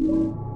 Thank you.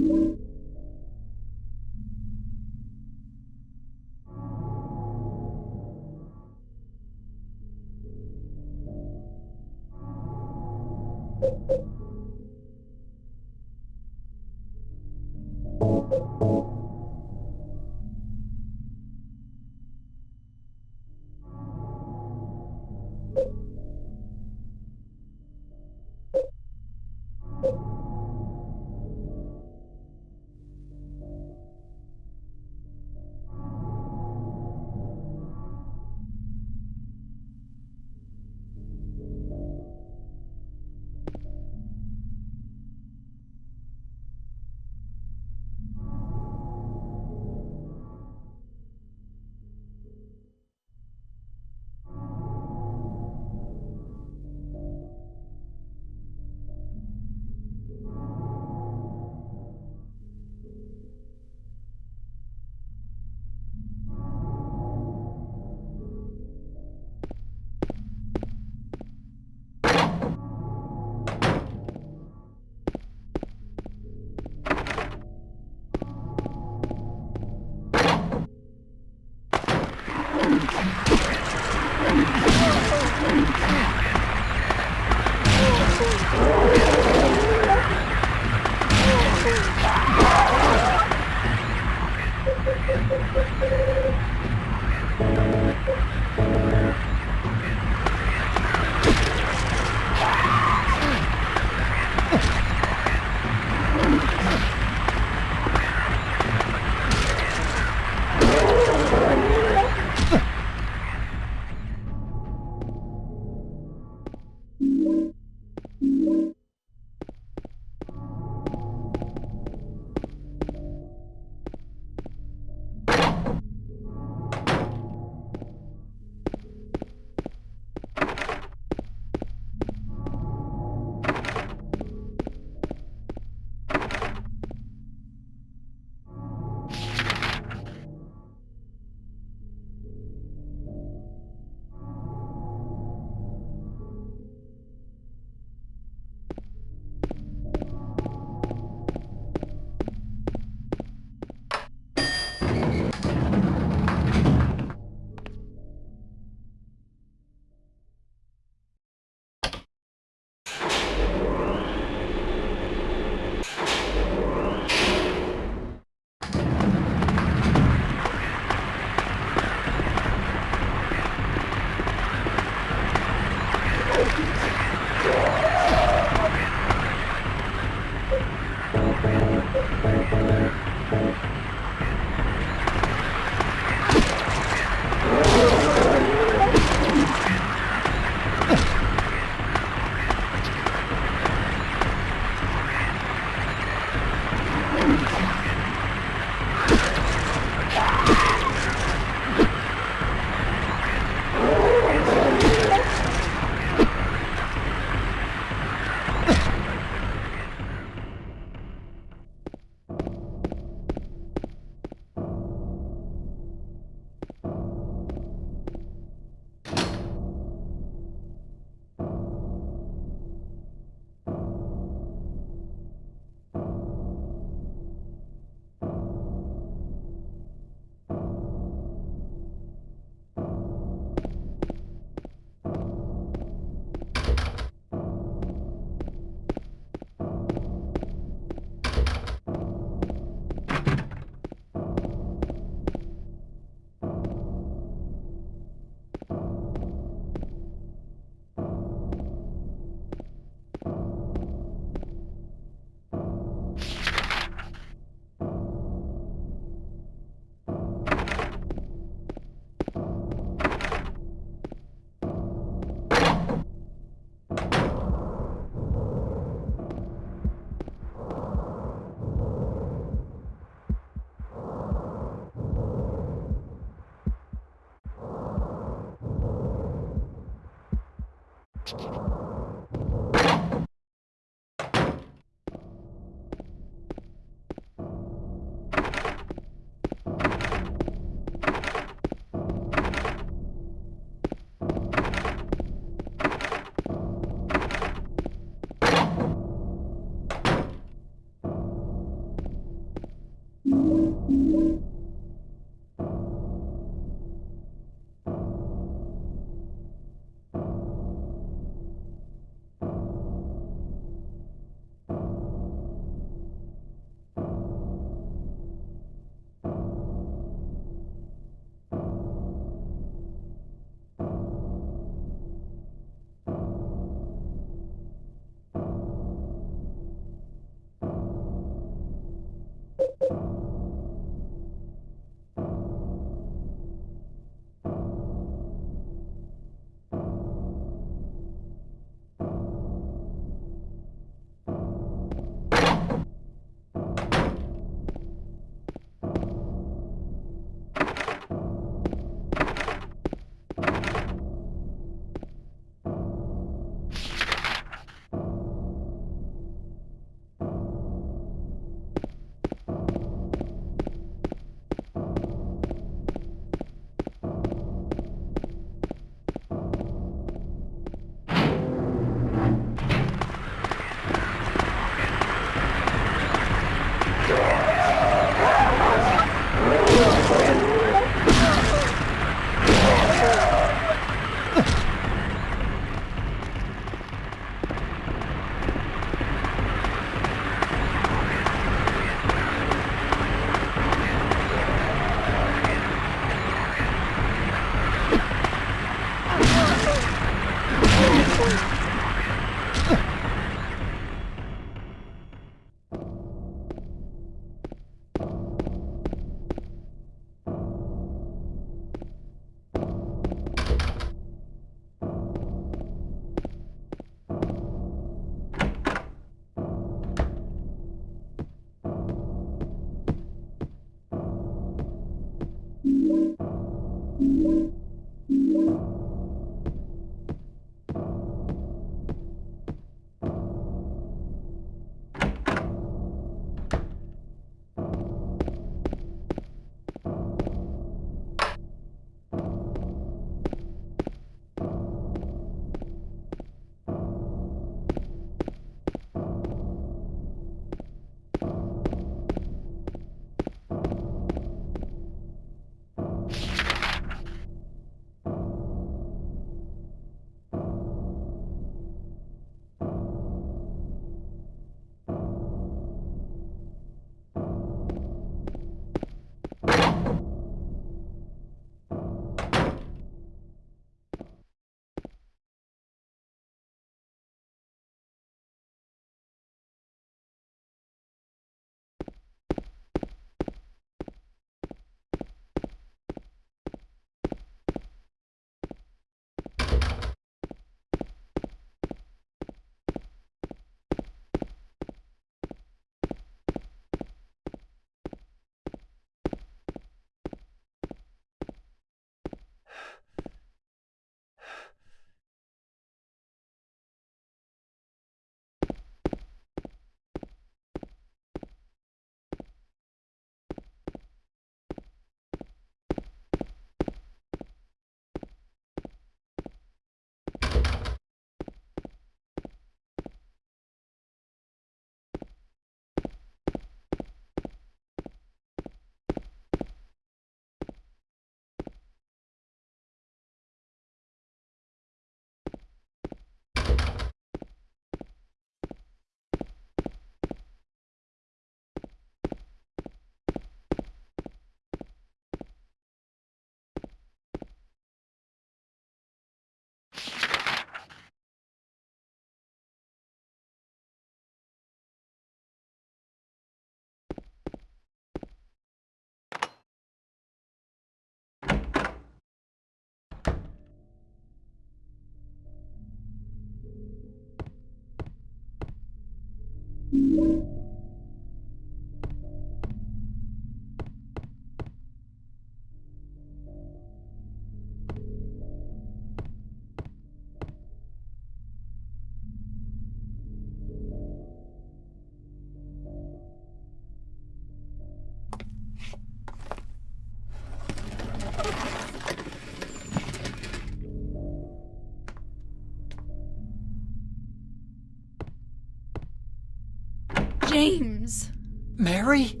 James! Mary?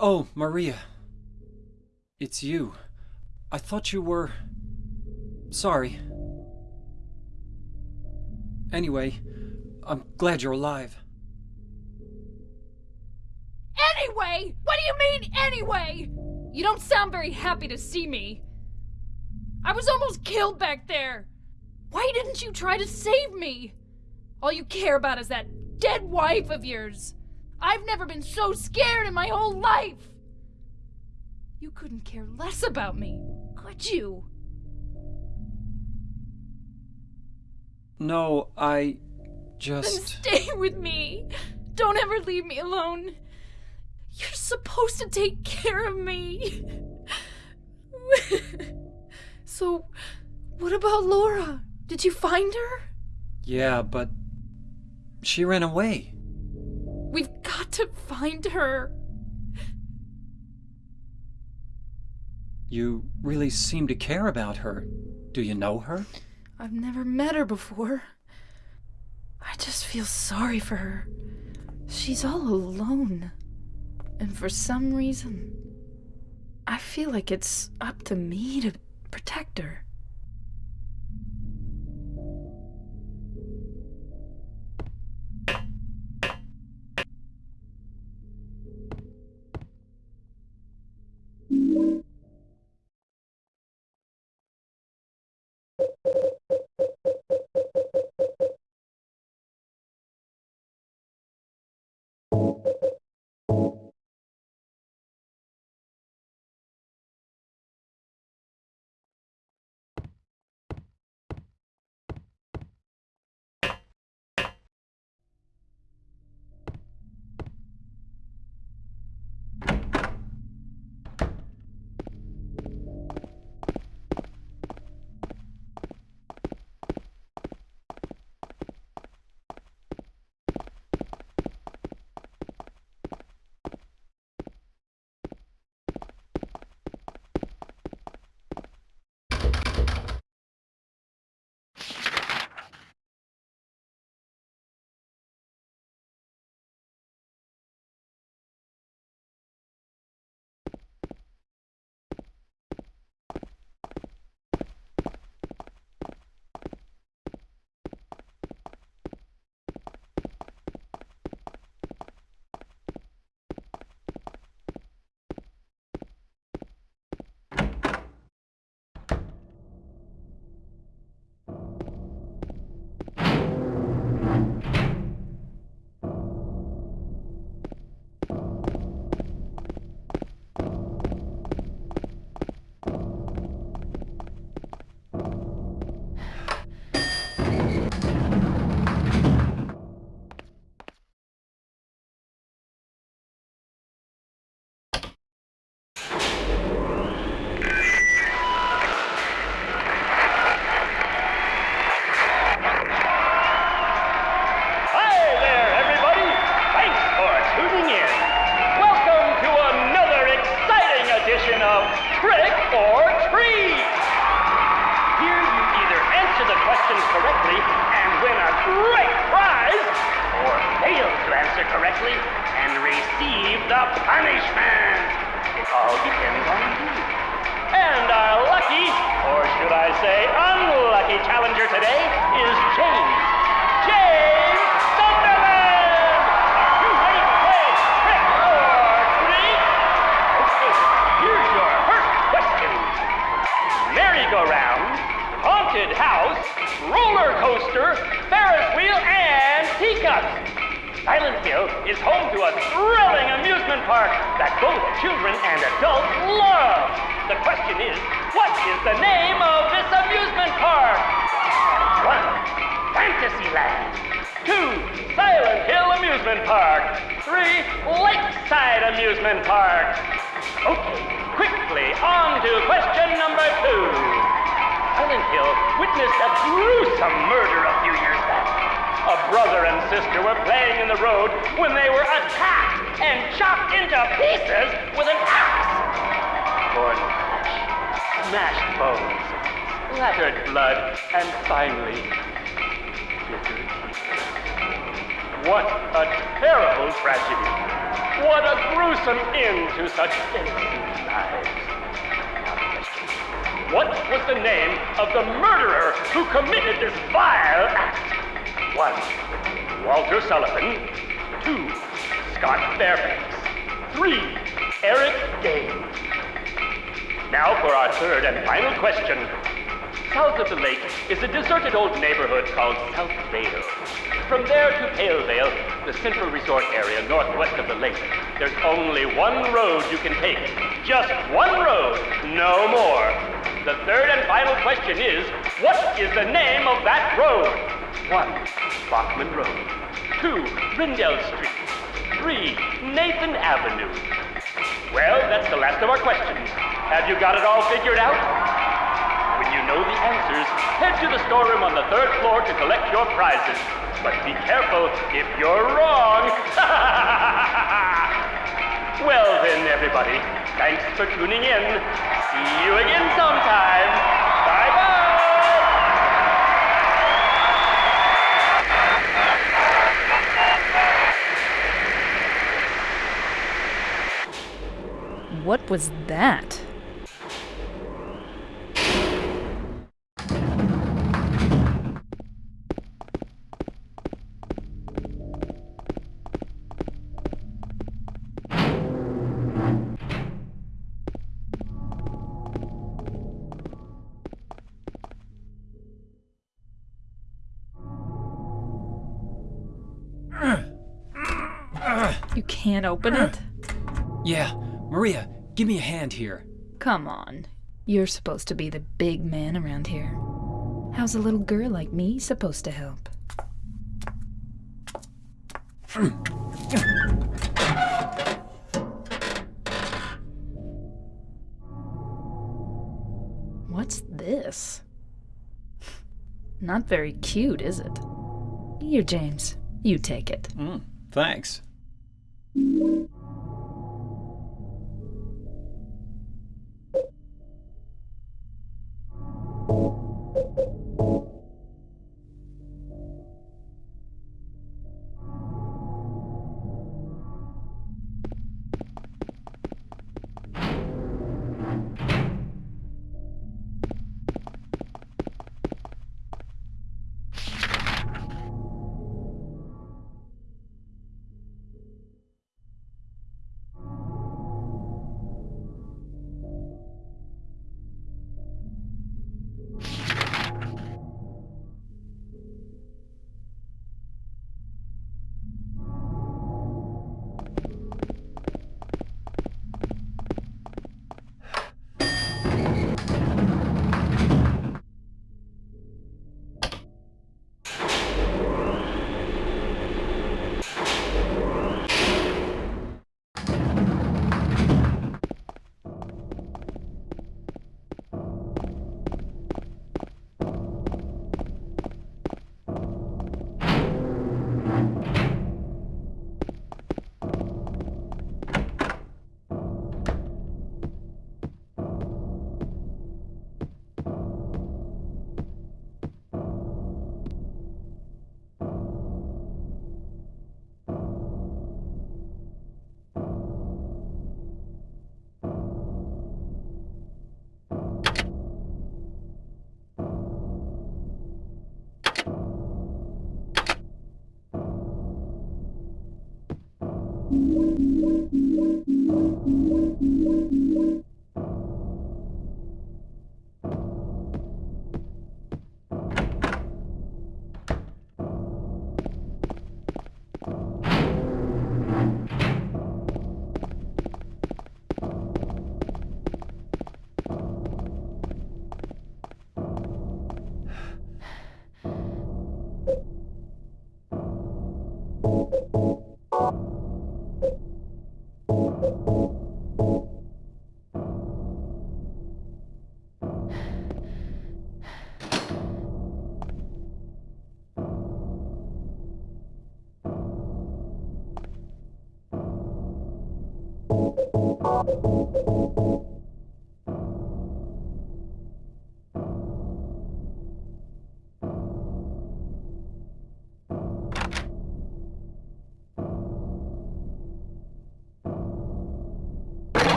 Oh, Maria. It's you. I thought you were. Sorry. Anyway, I'm glad you're alive. Anyway! What do you mean, anyway? You don't sound very happy to see me. I was almost killed back there. Why didn't you try to save me? All you care about is that dead wife of yours. I've never been so scared in my whole life. You couldn't care less about me, could you? No, I Then just. stay with me. Don't ever leave me alone. You're supposed to take care of me. so, what about Laura? Did you find her? Yeah, but. She ran away. We've got to find her. You really seem to care about her. Do you know her? I've never met her before. I just feel sorry for her. She's all alone. And for some reason, I feel like it's up to me to protect her. Correctly and receive the punishment. It all depends on you. And our lucky, or should I say unlucky challenger today is James. James. Merry-go-round, haunted house, roller coaster, Ferris wheel, and teacups. Hill is home to a thrilling amusement park that both children and adults love. The question is, what is the name of this amusement park? One, Fantasyland. Two, Silent Hill Amusement Amusement Park. Three, Lakeside Amusement Park. Okay, quickly, on to question number two. Silent Hill witnessed a gruesome murder a few years back. A brother and sister were playing in the road when they were attacked and chopped into pieces with an axe. Torn flesh, smashed bones, splattered blood, and finally, what a terrible tragedy. What a gruesome end to such innocent lives. Now the question. What was the name of the murderer who committed this vile act? One, Walter Sullivan. Two, Scott Fairbanks. Three, Eric Gaines. Now for our third and final question. South of the lake is a deserted old neighborhood called South Vale. From there to Pale Vale, the central resort area northwest of the lake, there's only one road you can take. Just one road, no more. The third and final question is, what is the name of that road? One, Bachman Road. Two, Rendell Street. Three, Nathan Avenue. Well, that's the last of our questions. Have you got it all figured out? When you know the answers, head to the storeroom on the third floor to collect your prizes. But be careful if you're wrong. well then, everybody, thanks for tuning in. See you again sometime. What was that? You can't open it? Yeah, Maria, give me a hand here. Come on. You're supposed to be the big man around here. How's a little girl like me supposed to help? What's this? Not very cute, is it? Here, James. You take it. Mm, thanks.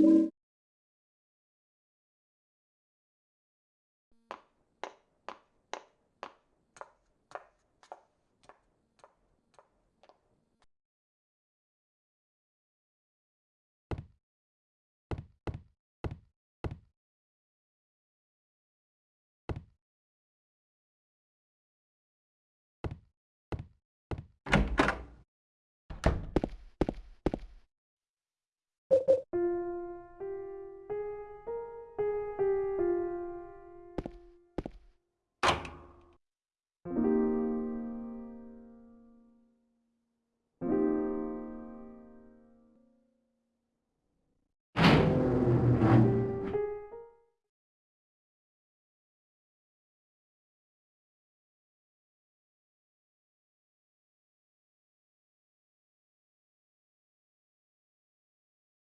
you